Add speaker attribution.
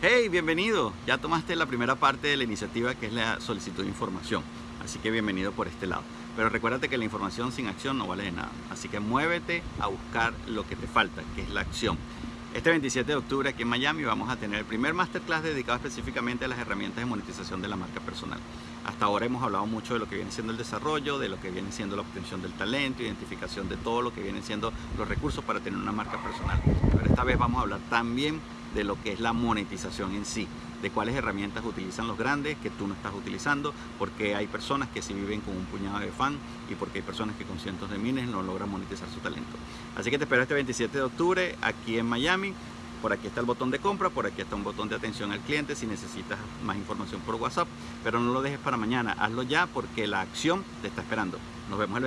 Speaker 1: Hey, bienvenido. Ya tomaste la primera parte de la iniciativa que es la solicitud de información. Así que bienvenido por este lado. Pero recuérdate que la información sin acción no vale de nada. Así que muévete a buscar lo que te falta, que es la acción. Este 27 de octubre aquí en Miami vamos a tener el primer masterclass dedicado específicamente a las herramientas de monetización de la marca personal. Hasta ahora hemos hablado mucho de lo que viene siendo el desarrollo, de lo que viene siendo la obtención del talento, identificación de todo lo que vienen siendo los recursos para tener una marca personal. Pero esta vez vamos a hablar también de lo que es la monetización en sí, de cuáles herramientas utilizan los grandes que tú no estás utilizando, porque hay personas que sí viven con un puñado de fan y porque hay personas que con cientos de miles no logran monetizar su talento. Así que te espero este 27 de octubre aquí en Miami. Por aquí está el botón de compra, por aquí está un botón de atención al cliente si necesitas más información por WhatsApp, pero no lo dejes para mañana, hazlo ya porque la acción te está esperando. Nos vemos el